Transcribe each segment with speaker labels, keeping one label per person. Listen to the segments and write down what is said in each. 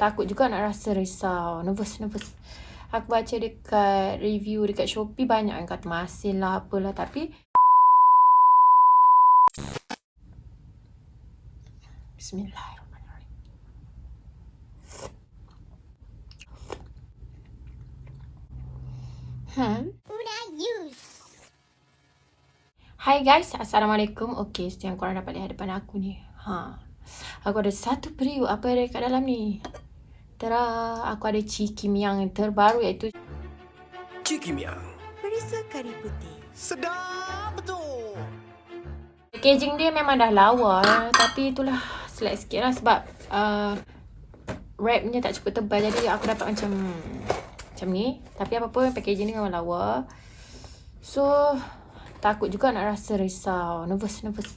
Speaker 1: takut juga nak rasa risau. Nervous, nervous. Aku baca dekat review dekat Shopee banyak yang kata masin lah apalah tapi Bismillahirrahmanirrahim. Hmm. Hai guys, Assalamualaikum. Okay, yang korang dapat lihat depan aku ni. Ha. Aku ada satu periuk apa yang ada kat dalam ni. Tara, aku ada Ciki Miang yang terbaru iaitu
Speaker 2: Ciki Miang.
Speaker 3: Perisa kari putih.
Speaker 2: Sedap betul.
Speaker 1: Packaging dia memang dah lawa tapi itulah select sikit lah sebab uh, wrapnya tak cukup tebal jadi aku dapat macam macam ni tapi apa pun packaging ni memang lawa so takut juga nak rasa risau nervous nervous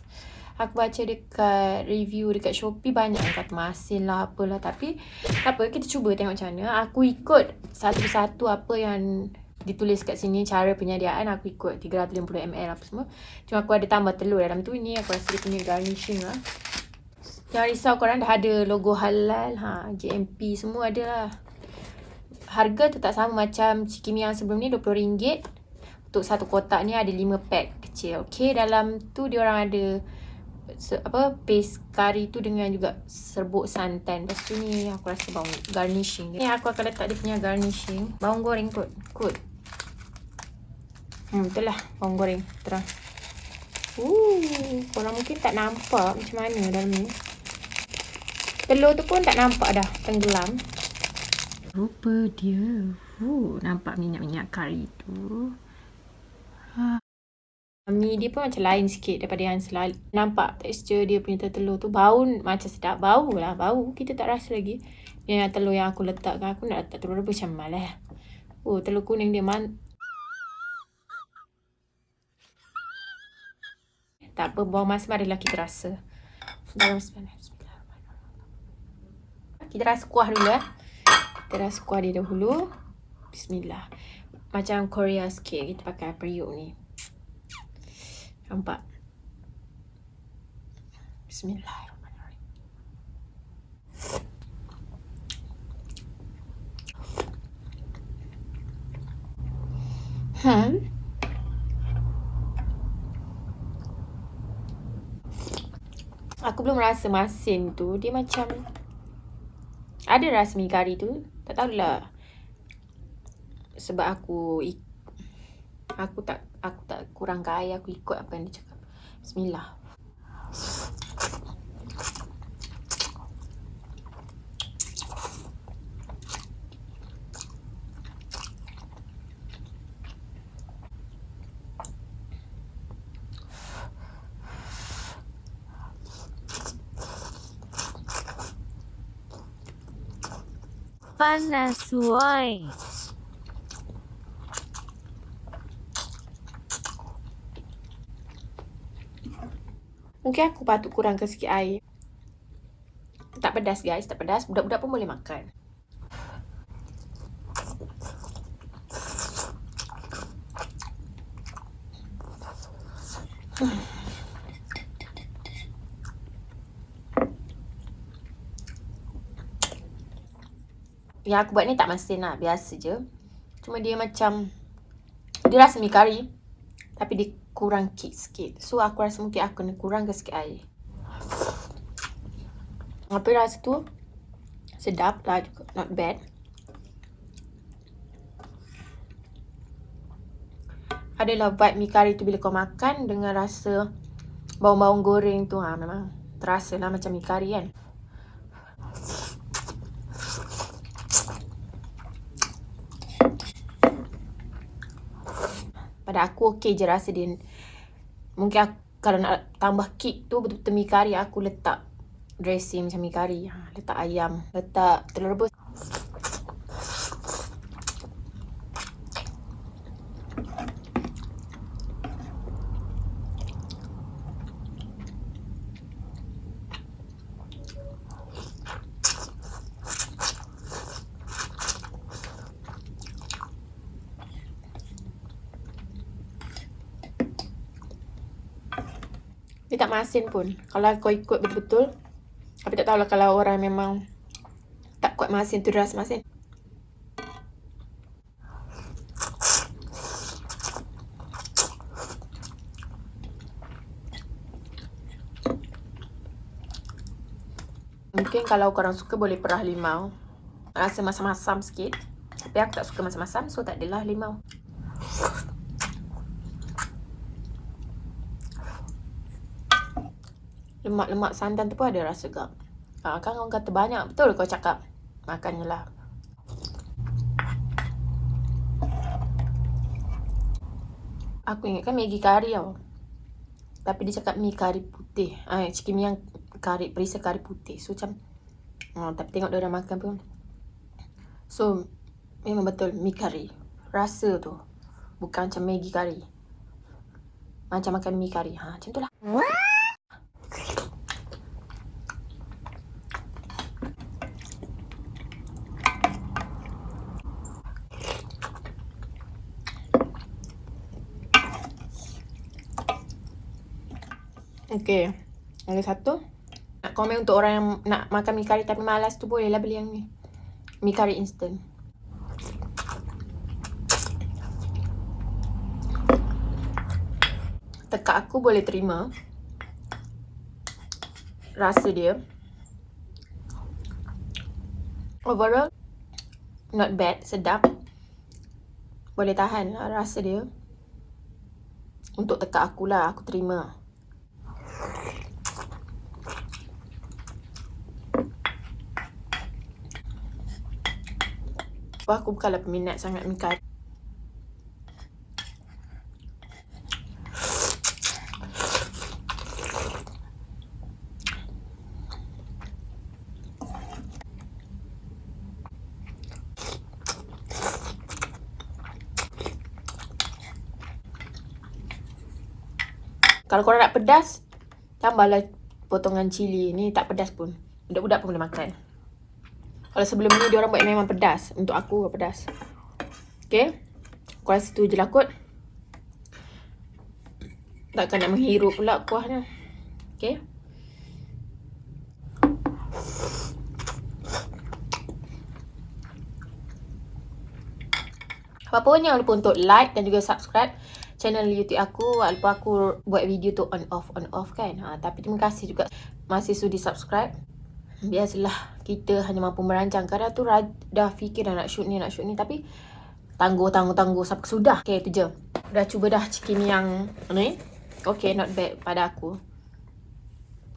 Speaker 1: aku baca dekat review dekat Shopee banyak yang kata masin lah apalah tapi apa kita cuba tengok macam mana aku ikut satu-satu apa yang ditulis kat sini cara penyediaan aku ikut 350ml apa semua cuma aku ada tambah telur dalam tu ni aku rasa dia punya garnishing lah Jangan risau korang dah ada logo halal, ha, GMP semua ada lah. Harga tetap sama macam Cikimi yang sebelum ni RM20. Untuk satu kotak ni ada 5 pack kecil. Okay, dalam tu dia orang ada apa paste kari tu dengan juga serbuk santan. Lepas tu ni aku rasa bawang garnishing. Ni aku akan letak dia punya garnishing. Bawang goreng kot. Kot. Hmm, betul lah bawang goreng. Terang. Uh, korang mungkin tak nampak macam mana dalam ni. Telur tu pun tak nampak dah tenggelam. Rupa dia. Uh, nampak minyak-minyak kari tu. Ha. Mi dia pun macam lain sikit daripada yang selalu. Nampak tekstur dia punya telur tu. Bau macam sedap. Bau lah. Bau. Kita tak rasa lagi. Yang telur yang aku letakkan. Aku nak letak telur rebus macam malah. Oh, telur kuning dia man. Tak apa. Bawang masam adalah kita rasa. Kita rasa kuah dulu eh. Kita rasa kuah dia dahulu. Bismillah. Macam Korea sikit kita pakai periuk ni. Nampak? Bismillahirrahmanirrahim. Hmm. Aku belum rasa masin tu. Dia macam ada rasa mi kari tu tak tahulah sebab aku aku tak aku tak kurang kaya aku ikut apa yang dia cakap bismillah
Speaker 3: panas woi.
Speaker 1: Mungkin aku patut kurangkan sikit air. Tak pedas guys, tak pedas. Budak-budak pun boleh makan. Yang aku buat ni tak masin lah. Biasa je. Cuma dia macam... Dia rasa mi kari. Tapi dia kurang kick sikit. So aku rasa mungkin aku kena kurangkan sikit air. Tapi rasa tu... Sedap lah juga. Not bad. Adalah vibe mi kari tu bila kau makan dengan rasa bawang-bawang goreng tu ha, memang terasa lah macam mi kari kan. pada aku okey je rasa dia mungkin aku, kalau nak tambah kick tu betul-betul mi kari aku letak dressing macam mi kari. Ha, letak ayam letak telur rebus Dia tak masin pun. Kalau kau ikut betul-betul. Tapi tak tahulah kalau orang memang tak kuat masin tu rasa masin. Mungkin kalau korang suka boleh perah limau. Rasa masam-masam sikit. Tapi aku tak suka masam-masam so tak adalah limau. Lemak-lemak santan tu pun ada rasa gak. Ha, kan orang kata banyak. Betul kau cakap. Makannya lah. Aku ingatkan Maggi kari tau. Tapi dia cakap mi kari putih. Ah, chicken mi yang kari, perisa kari putih. So macam, oh, tapi tengok dia orang makan pun. So, memang betul mi kari. Rasa tu. Bukan macam Maggi kari. Macam makan mi kari. Ha, macam tu lah. Okay. Ada satu. Nak komen untuk orang yang nak makan mi kari tapi malas tu bolehlah beli yang ni. Mi kari instant. Tekak aku boleh terima. Rasa dia. Overall, not bad, sedap. Boleh tahan lah rasa dia. Untuk tekak aku lah, aku terima. Aku bukanlah peminat sangat mi kari. Kalau korang nak pedas, tambahlah potongan cili. Ni tak pedas pun. Budak-budak pun boleh makan. Kalau sebelum ni dia orang buat memang pedas. Untuk aku pedas. Okay. Aku rasa tu je lah kot. Takkan nak menghirup pula kuahnya. Okay. Apa pun jangan lupa untuk like dan juga subscribe channel YouTube aku walaupun aku buat video tu on off on off kan. Ha, tapi terima kasih juga masih sudi subscribe. Biasalah kita hanya mampu merancang. Kadang tu dah fikir dah nak shoot ni nak shoot ni tapi tangguh tangguh tangguh sampai sudah. Okay tu je. Dah cuba dah chicken yang ni. Okay not bad pada aku.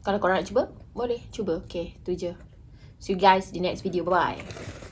Speaker 1: Kalau korang nak cuba boleh cuba. Okay tu je. See you guys di next video. Bye bye.